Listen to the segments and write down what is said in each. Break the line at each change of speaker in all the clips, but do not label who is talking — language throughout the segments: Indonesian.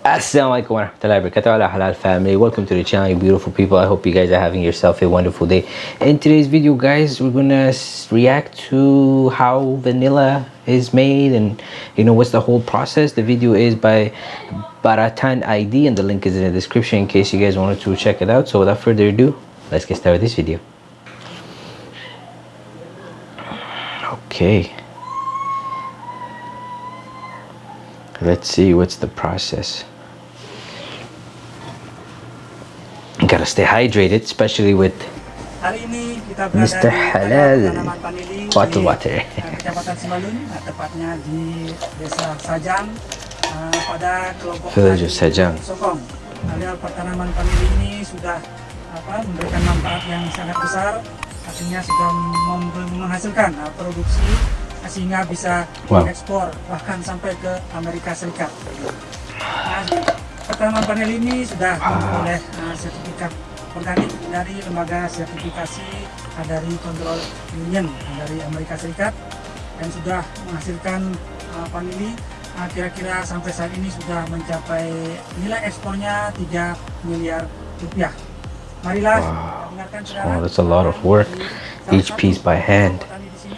Assalamualaikum warahmatullahi wabarakatuh. Halal family. Welcome to the channel beautiful people. I hope you guys are having yourself a wonderful day. In today's video guys we're gonna react to how vanilla is made and you know what's the whole process. The video is by baratan id and the link is in the description in case you guys wanted to check it out. So without further ado let's get started with this video. Okay let's see what's the process gotta stay hydrated especially with
Hari ini kita
Mr. Halal. Bottle
di
water.
eh, Kecamatan Simalun, eh, tepatnya di Desa Sajang eh, pada kelompok
Village of Sajang.
Sokong. Pertanaman ini sudah apa memberikan manfaat yang sangat besar, artinya sudah menghasilkan eh, produksi sehingga bisa
Wow.
diekspor bahkan sampai ke Amerika Serikat. Nah, pertanaman vanili ini sudah memperoleh eh, sertifikat organik dari lembaga sertifikasi eh, dari Control Union eh, dari Amerika Serikat dan sudah menghasilkan vanili eh, kira-kira sampai saat ini sudah mencapai nilai ekspornya 3 miliar rupiah. Marilah
Wow.
kita dengarkan saudara.
Oh, that's a lot of work. Each piece by hand.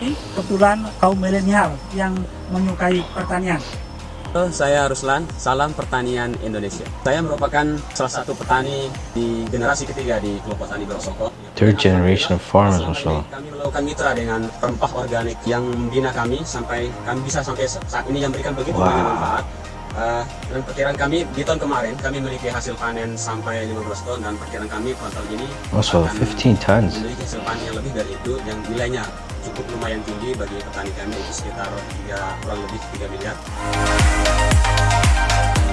Sini kebetulan kaum milenial yang menyukai pertanian.
Halo, saya Ruslan, salam pertanian Indonesia. Saya merupakan salah satu petani di generasi ketiga di kelompok tani Berosoko.
Third generation of farmers, Masya
ini Kami melakukan mitra dengan rempah organik yang membina kami sampai kami bisa sampai saat ini yang memberikan begitu
Wow.
banyak manfaat. Eh, dan perkiraan kami di tahun kemarin kami memiliki hasil panen sampai 15 ton dan perkiraan kami pada tahun ini
Also,
akan
15 tons.
memiliki hasil panen yang lebih dari itu yang nilainya cukup lumayan tinggi bagi petani kami itu sekitar 3, kurang lebih 3 miliar.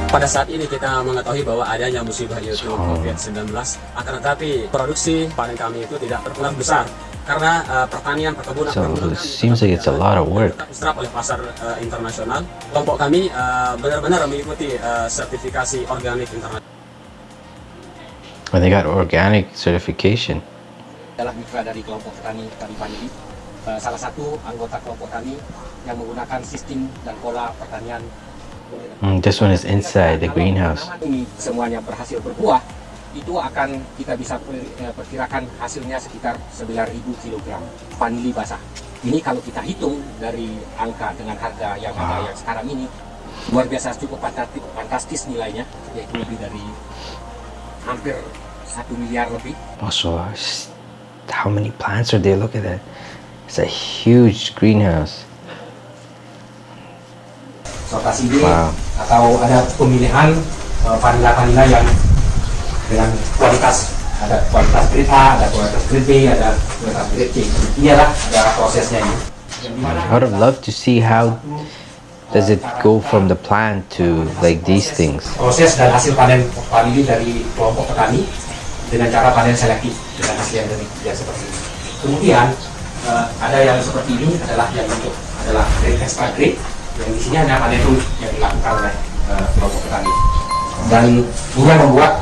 Pada saat ini kita mengetahui bahwa adanya musibah yaitu
So-
COVID-19 akan tetapi produksi panen kami itu tidak terpengaruh besar karena uh, pertanian perkebunan
So,
perkebunan
it seems like it's a lot of work.
tetap diserap oleh pasar uh, internasional. Kelompok kami uh, benar-benar mengikuti uh, sertifikasi organik internasional.
And they got organic certification.
adalah mitra dari kelompok petani Tani Panji. Salah satu anggota kelompok tani yang menggunakan sistem dan pola pertanian
Mm, this one is inside the greenhouse.
ini semuanya berhasil berbuah, itu akan kita bisa eh, perkirakan hasilnya sekitar 9.000 kg vanili basah. Ini kalau kita hitung dari angka dengan harga yang ada yang sekarang ini luar biasa cukup fantastis, fantastis nilainya yaitu lebih dari hampir satu miliar lebih
Also, s- how many plants are there? Look at that. It's a huge greenhouse. Wow.
atau ada pemilihan eh, vanila-vanila yang dengan kualitas ada kualitas grade A, ada kualitas grade B, ada kualitas grade C. Inilah ada prosesnya ini.
I would have loved to see how does it go from the plant to like these things.
proses dan hasil panen vanili dari kelompok petani dengan cara panen selektif dengan hasil yang seperti ini. Kemudian eh, ada yang seperti ini adalah yang untuk adalah grade extra grade yang di sini hanya panen yang dilakukan oleh eh, kelompok petani dan membuat membuat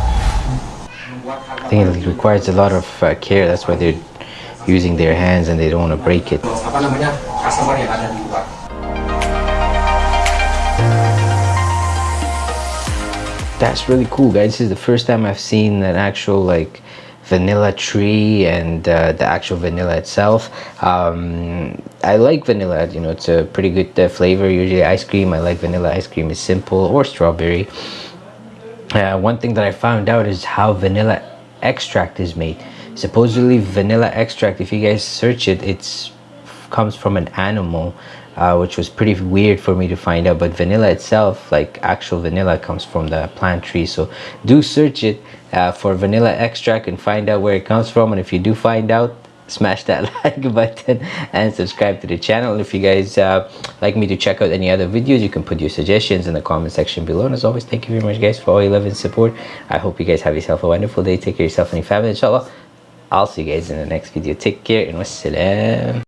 I think it requires a lot of uh, care. That's why they're using their hands and they don't want to break it.
apa namanya customer yang ada di luar.
That's really cool, guys. This is the first time I've seen an actual like vanilla tree and uh, the actual vanilla itself. Um, I like vanilla. You know, it's a pretty good uh, flavor. Usually, ice cream. I like vanilla ice cream is simple or strawberry. Uh, one thing that I found out is how vanilla extract is made. Supposedly, vanilla extract. If you guys search it, it's comes from an animal, uh, which was pretty weird for me to find out. But vanilla itself, like actual vanilla, comes from the plant tree. So do search it uh, for vanilla extract and find out where it comes from. And if you do find out, smash that like button and subscribe to the channel. If you guys uh, like me to check out any other videos, you can put your suggestions in the comment section below. And as always, thank you very much, guys, for all your love and support. I hope you guys have yourself a wonderful day. Take care of yourself and your family, inshallah. I'll see you guys in the next video. Take care and wassalam.